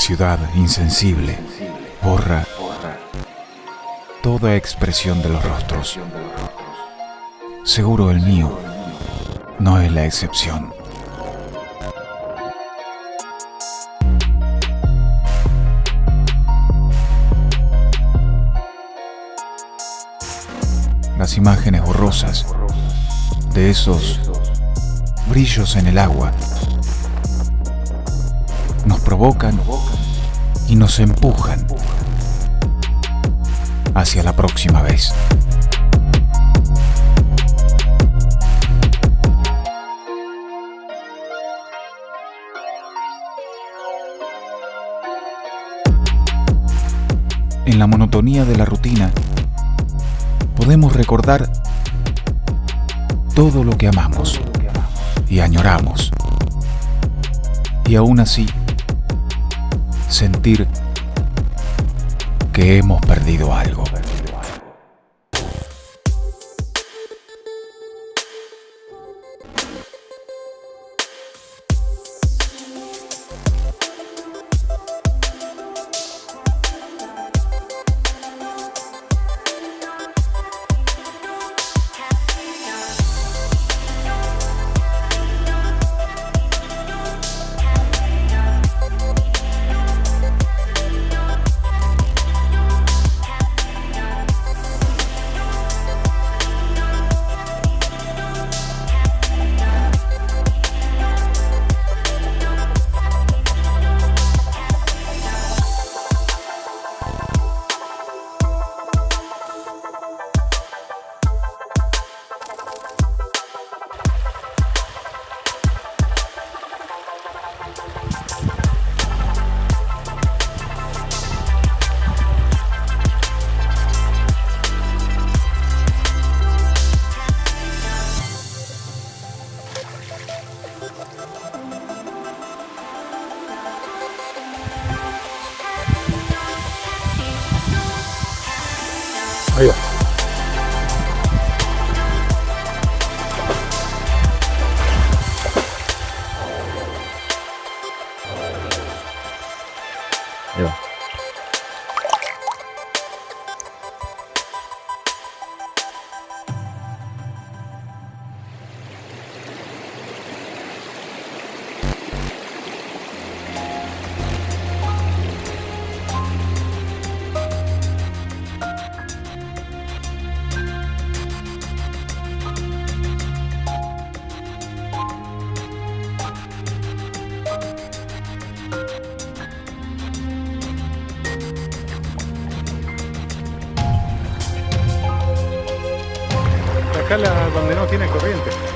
ciudad insensible borra toda expresión de los rostros. Seguro el mío no es la excepción. Las imágenes borrosas de esos brillos en el agua nos provocan y nos empujan hacia la próxima vez. En la monotonía de la rutina, podemos recordar todo lo que amamos y añoramos. Y aún así, sentir que hemos perdido algo. Yeah. Acá la, donde no tiene corriente.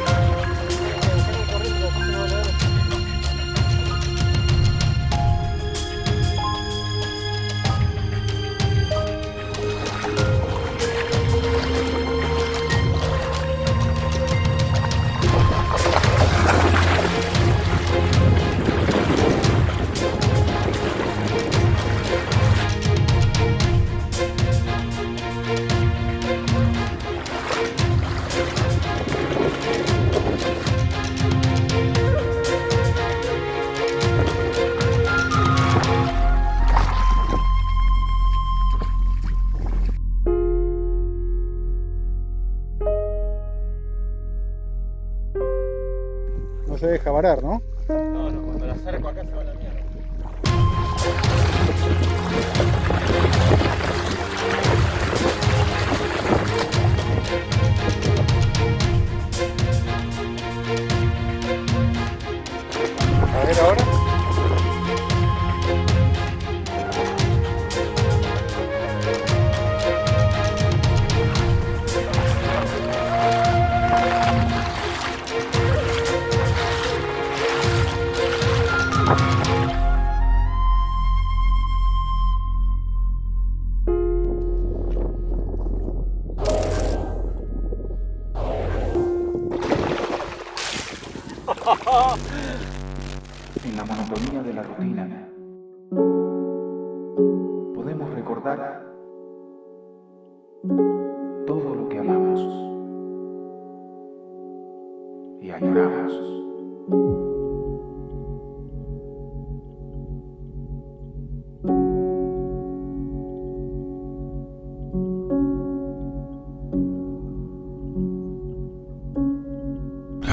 Se deja varar, ¿no? No, cuando la se va la. En la monotonía de la rutina, podemos recordar todo lo que amamos y añoramos.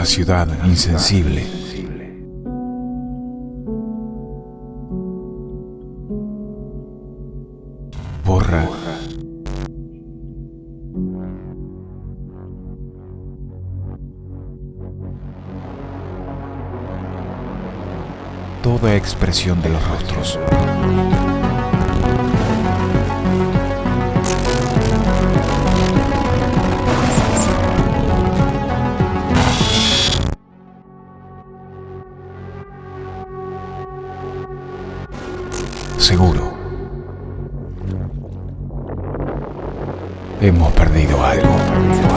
La ciudad insensible. Borra. Toda expresión de los rostros. Hemos perdido algo.